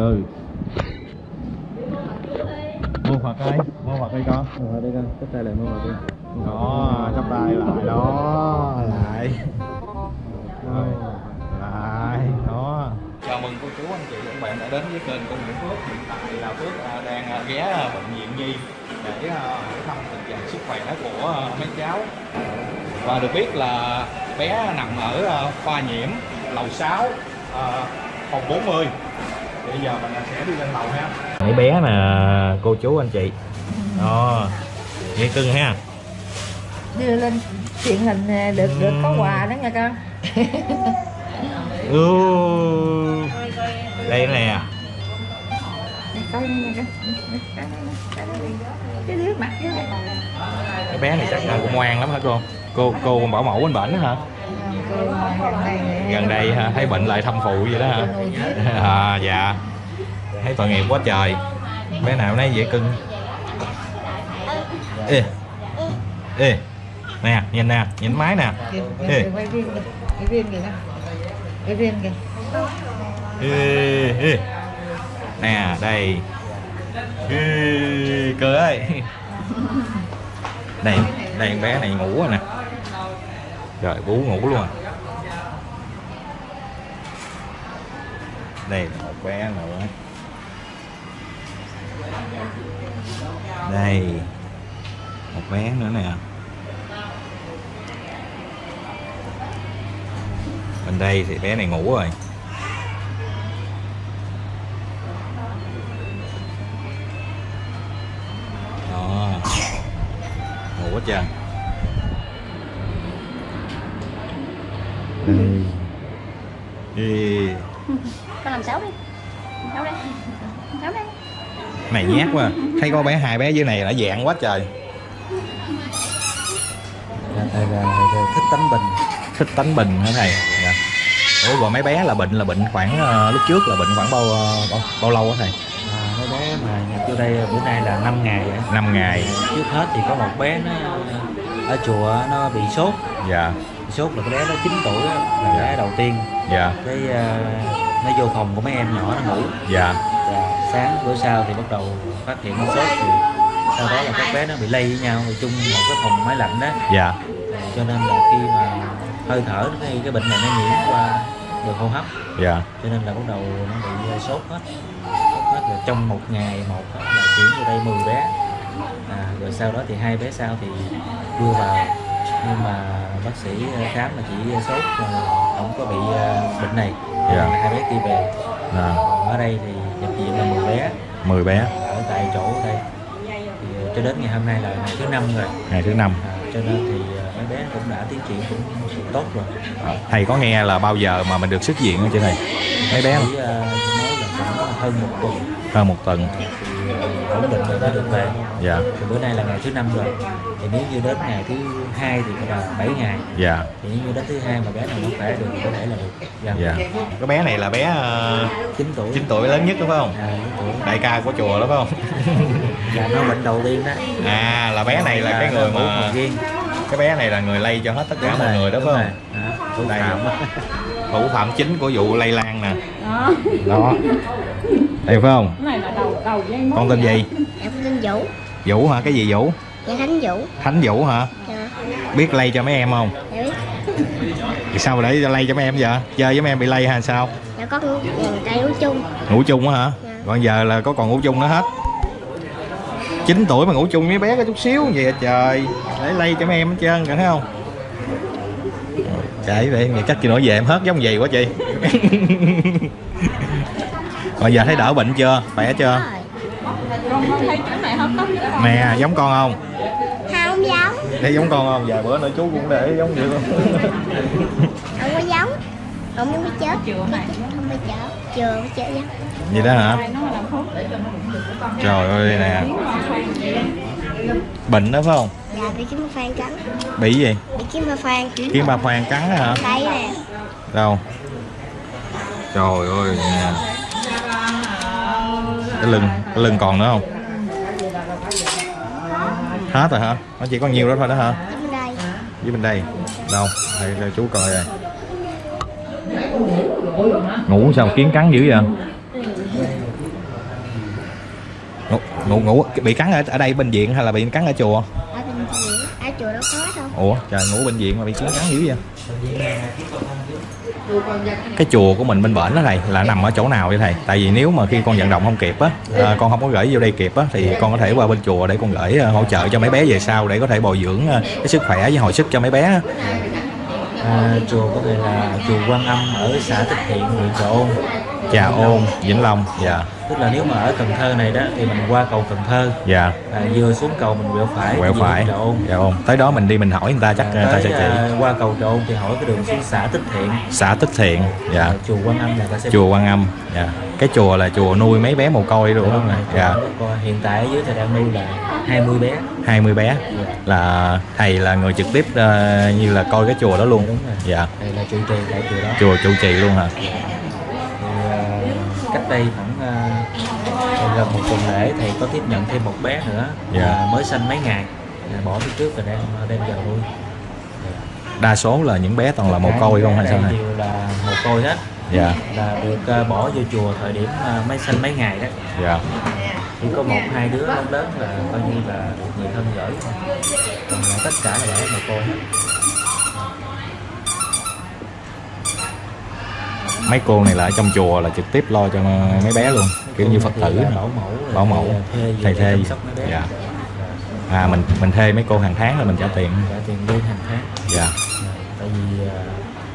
ừ. Mua Phật ơi mua Phật đi con. Rồi đây con, cái tay lại mua vào đi. đó chắp tay lại đó lại. Rồi lại đó. Chào mừng cô chú anh chị và các bạn đã đến với kênh của Nguyễn Phước. Hiện tại là Phước à, đang à, ghé à, bệnh viện Nhi để hỏi thăm tình trạng sức khỏe của mấy cháu. Và được biết là bé nằm ở khoa nhiễm lầu 6 à, phòng 40 bây giờ mình sẽ đi lên lầu ha. Mấy bé nè cô chú anh chị. Đó nghe cưng ha. Đưa lên truyền hình nè, được được có quà đó nha con. Ừ. đây nè. Cái đứa mặt cái bé này chắc là cũng ngoan lắm hả cô? Cô cô bảo mẫu bên bệnh hả gần đây thấy bệnh lại thăm phụ vậy đó hả? À dạ. Thấy tội nghiệp quá trời. Bé nào nấy dễ cưng. Ê ê nè nhìn nè nhìn máy nè. Ê. kìa kìa ê, ê. nè đây. Ê, cơ ơi đây đây bé này ngủ rồi nè rồi bú ngủ luôn. Đây là một bé nữa. Đây. Một bé nữa nè. Bên đây thì bé này ngủ rồi. Đó. Ngủ hết trơn. Ê, con làm xấu đi xấu đây xấu đây này nhát quá thấy có bé hai bé dưới này đã dạng quá trời thầy thích tánh bình. thích tánh bình hả thầy dạ. ủa rồi mấy bé là bệnh là bệnh khoảng ờ, lúc trước là bệnh khoảng bao ờ, bao, bao lâu á thầy À, mấy bé mà nhập vô đây bữa nay là 5 ngày rồi. 5 ngày Trước hết thì có một bé nó ở chùa nó bị sốt. dạ Bị sốt là cái bé nó 9 tuổi á, là Dạ. bé đầu tiên. Dạ. Cái ờ, nó vô phòng của mấy em nhỏ nó ngủ. dạ. Và sáng bữa sau thì bắt đầu phát hiện nó sốt thì sau đó là các bé nó bị lây với nhau rồi chung một cái phòng máy lạnh đó. Dạ. Cho nên là khi mà hơi thở cái, cái bệnh này nó nhiễm qua đường hô hấp. Dạ. Cho nên là bắt đầu nó bị uh, sốt hết. Sốt hết rồi trong một ngày một là chuyển vô đây 10 bé. À, rồi sau đó thì hai bé sau thì đưa vào. Nhưng mà bác sĩ uh, khám là chỉ uh, sốt uh, không có bị uh, bệnh này. Là hai bé kia về. À, còn ở đây thì nhập viện là 10 bé. 10 bé. Ở tại chỗ ở đây. Thì uh, cho đến ngày hôm nay là ngày thứ năm rồi. Ngày thứ năm. À, cho nên thì uh, mấy bé cũng đã tiến triển cũng, cũng tốt rồi. Thầy có nghe là bao giờ mà mình được xuất viện không chị thầy? Mấy bé sĩ, uh, nói là khoảng hơn một tuần. Hơn một tuần. uh, ổn định rồi mới được về. Dạ. Thì bữa nay là ngày thứ năm rồi. Thì nếu như đến ngày thứ hai thì là 7 ngày. Dạ. Thì nếu như đến thứ hai mà bé nào nó khỏe được thì có thể là được. Dạ. dạ. Cái bé này là bé uh, 9 tuổi. 9 tuổi lớn nhất đúng không? À, 9 tuổi. Đại ca của chùa đó phải không? Là nó bệnh đầu tiên đó. À là bé này là cái người mà cái bé này là người lây cho hết tất cả Đúng mọi rồi, người đó đúng phải không Đó, thủ Đây. thủ phạm chính của vụ lây lan nè. Đó đây phải không? Cái này là đầu đầu dây mối con tên gì? Em tên Vũ. Vũ hả? Cái gì vũ? Dạ Khánh Vũ. Thánh vũ hả? Dạ. Biết lây cho mấy em không? Dạ biết. Thì sao mà để lây cho mấy em vậy? Chơi với mấy em bị lây hay sao? Dạ có tay uống chung. Ngủ chung á hả? Dạ. còn giờ là có còn ngủ chung nữa hết. 9 tuổi mà ngủ chung với bé có chút xíu vậy à trời. Để lây cho mấy em hết trơn cả thấy không? Kệ vậy ngày chắc chị nói về em hết giống gì quá chị còn giờ thấy đỡ bệnh chưa? Khỏe chưa? Rồi. Nè giống con không? Không giống. Thấy giống con không? Vài bữa nữa chú cũng để giống vậy luôn Không có giống. Không muốn biết chết. Không biết chết. Chưa biết chết giống vậy đó hả? Này nó làm thuốc để cho nó trời ơi nè. bệnh đó phải không? Dạ bị kiếm ma phan cắn. Bị gì? Bị kiếm ma phan kiếm ba khoan cắn đó hả? Đây nè. Đâu? Trời ơi nè cái lưng cái lưng còn nữa không? Hết rồi hả? Nó chỉ có nhiều đó thôi đó hả? Với bên đây. Đâu? Đây, đây chú coi rồi ngủ sao kiến cắn dữ vậy? Ngủ ngủ bị cắn ở ở đây bệnh viện hay là bị cắn ở chùa? Ở bên chùa ở chùa đâu có đâu. Ủa trời ngủ bệnh viện mà bị cắn cắn dữ vậy cái chùa của mình bên bển đó thầy là nằm ở chỗ nào vậy thầy? Tại vì nếu mà khi con vận động không kịp á à, con không có gửi vô đây kịp á thì con có thể qua bên chùa để con gửi à, hỗ trợ cho mấy bé về sau để có thể bồi dưỡng à, cái sức khỏe với hồi sức cho mấy bé à, chùa của thầy là chùa Quan Âm ở xã Tích Thiện huyện Trà Ôn. Trà Ôn Vĩnh Long dạ tức là nếu mà ở Cần Thơ này đó thì mình qua cầu Cần Thơ. Dạ. À, vừa xuống cầu mình quẹo phải quẹo phải. Trà Ôn. Dạ ôn. Tới đó mình đi mình hỏi người ta chắc người ta sẽ chỉ. à, qua cầu Trà Ôn thì hỏi cái đường xuống xã Tích Thiện. Xã Tích Thiện dạ. À, chùa Quan Âm là ta sẽ chùa Quan Âm dạ. Cái chùa là chùa nuôi mấy bé mồ côi đúng không dạ. Còn hiện tại dưới thầy đang nuôi là 20 bé. 20 bé. Dạ. là thầy là người trực tiếp ờ, như là coi cái chùa đó luôn. Đúng rồi. Dạ. Thầy là trụ trì tại chùa đó. Chùa trụ trì luôn hả? À, cách đây khoảng à, gần một tuần lễ thầy có tiếp nhận thêm một bé nữa Dạ. à, mới sanh mấy ngày. À, bỏ phía trước và đang đem vào nuôi. Đa số là những bé toàn là mồ côi không hay sao này đều là mồ côi hết. Dạ. Là được à, bỏ vô chùa thời điểm à, mới sanh mấy ngày đó. Dạ. Chỉ có một hai đứa lớn lớn là coi như là được người thân gửi còn tất cả là để mồ côi hết mấy cô này là ở trong chùa là trực tiếp lo cho mấy bé luôn kiểu như phật tử bảo mẫu Bảo mẫu. Thầy bé. Dạ. à mình mình thuê mấy cô hàng tháng là mình trả tiền. Trả tiền lương hàng tháng. Dạ. Tại vì à,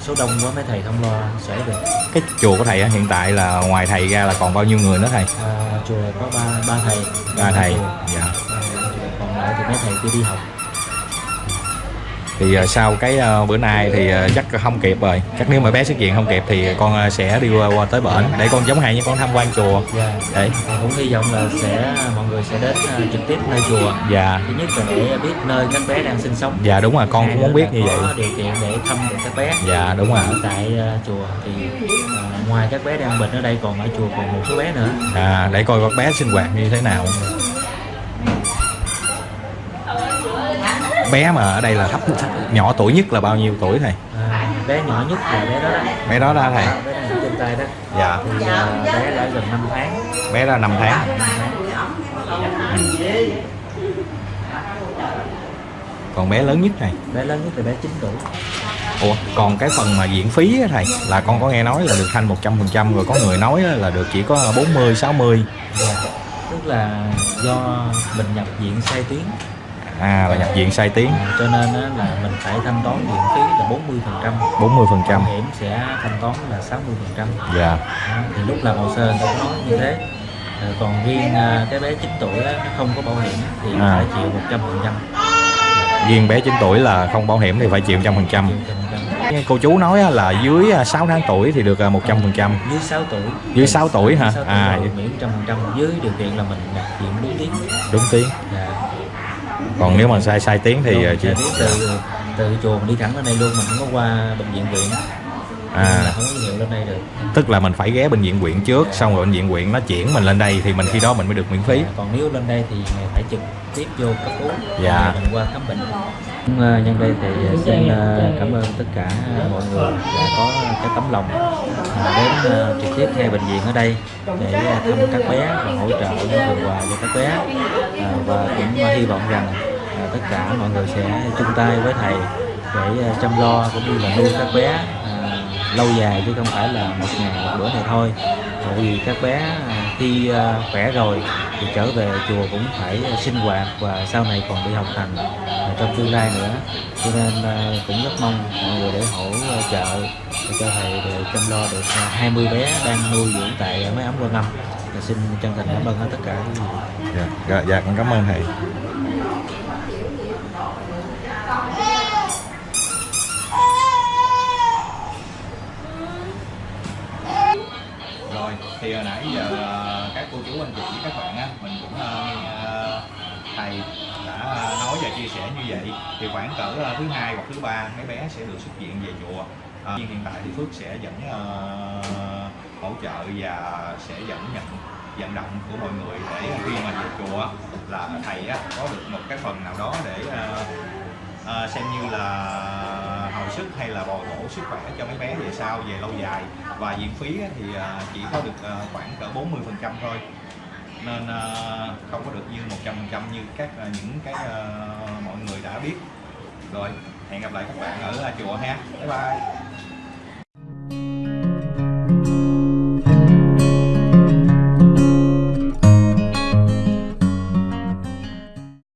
số đông quá mấy thầy không lo sẽ được cái chùa của thầy á, hiện tại là ngoài thầy ra là còn bao nhiêu người nữa thầy? À, chùa có ba ba thầy. Ba thầy dạ. Còn lại thì mấy thầy kia đi học thì ờ, sau cái ờ, bữa nay thì ờ, chắc không kịp rồi. Chắc nếu mà bé xuất viện không kịp thì con sẽ đi qua, tới bển để con giống hay như con tham quan chùa. Dạ. Thầy cũng hy vọng là sẽ mọi người sẽ đến trực tiếp nơi chùa. Dạ. Thứ nhất là để biết nơi các bé đang sinh sống. Dạ đúng rồi con cũng muốn biết như vậy. điều kiện để thăm được các bé. Dạ đúng rồi. Tại chùa thì ngoài các bé đang bệnh ở đây còn ở chùa còn một số bé nữa. À để coi con bé sinh hoạt như thế nào bé mà ở đây là thấp nhỏ tuổi nhất là bao nhiêu tuổi thầy? À, bé nhỏ nhất là bé đó đó. Bé đó ra thầy. Bé ở trên tay đó. Dạ. Thì à, bé đã gần 5 tháng. Bé ra 5 tháng. Năm tháng. còn bé lớn nhất này bé lớn nhất là bé 9 tuổi. Ủa còn cái phần mà viện phí á thầy là con có nghe nói là được thanh 100% rồi có người nói là được chỉ có 40 60 Dạ. tức là do mình nhập viện sai tuyến à là nhập viện sai tiếng. À, cho nên á, là mình phải thanh toán viện phí là 40 phần trăm. 40 phần trăm. Bảo hiểm sẽ thanh toán là 60 phần trăm. Dạ. Thì lúc làm hồ sơ người ta có nói như thế. À, còn riêng à, cái bé 9 tuổi á, nó không có bảo hiểm thì À. phải chịu 100 phần trăm. Riêng bé 9 tuổi là không bảo hiểm thì phải chịu 100 phần trăm. Cô chú nói á là dưới à, 6 tháng tuổi thì được à, 100 phần trăm. Dưới 6 tuổi. Dưới 6 tuổi hả? Dưới 6 À, tuổi miễn trăm phần trăm. Dưới điều kiện là mình nhập viện đúng tiếng. Đúng tiếng. dạ. Còn nếu mà sai sai tiếng thì chỉ mình sẽ biết từ từ chùa mình đi thẳng lên đây luôn mình không có qua bệnh viện viện à. Lên đây được. Tức là mình phải ghé bệnh viện huyện trước xong rồi bệnh viện huyện nó chuyển mình lên đây thì mình khi đó mình mới được miễn phí. À, còn nếu lên đây thì phải trực tiếp vô cấp cứu. Dạ. Mình qua khám bệnh. Cũng, ờ, nhân đây thì xin ờ, cảm ơn tất cả mọi người đã có cái tấm lòng ờ, đến trực tiếp ngay bệnh viện ở đây để thăm các bé và hỗ trợ những phần quà cho các bé. Và cũng hy vọng rằng tất cả mọi người sẽ chung tay với thầy để chăm lo cũng như là nuôi các bé lâu dài chứ không phải là một ngày một bữa này thôi. Bởi vì các bé à, khi à, khỏe rồi thì trở về chùa cũng phải à, sinh hoạt và sau này còn đi học hành trong tương lai nữa. Cho nên cũng rất mong mọi người để hỗ trợ để cho thầy để chăm lo được 20 bé đang nuôi dưỡng tại máy ấm quan âm. Dạ, xin chân thành cảm ơn tất cả dạ, dạ, dạ con cảm ơn thầy. Thứ ba mấy bé sẽ được xuất viện về chùa. À, nhưng hiện tại thì Phước sẽ vẫn uh, hỗ trợ và sẽ vẫn nhận vận động của mọi người để khi mà về chùa là thầy á, có được một cái phần nào đó để uh, uh, xem như là hồi sức hay là bồi bổ sức khỏe cho mấy bé về sau về lâu dài. Và viện phí á, thì uh, chỉ có được uh, khoảng cỡ 40 phần trăm thôi. Nên không có được như 100% như các những cái uh, mọi người đã biết rồi hẹn gặp lại các bạn ở chùa ha. Bye bye.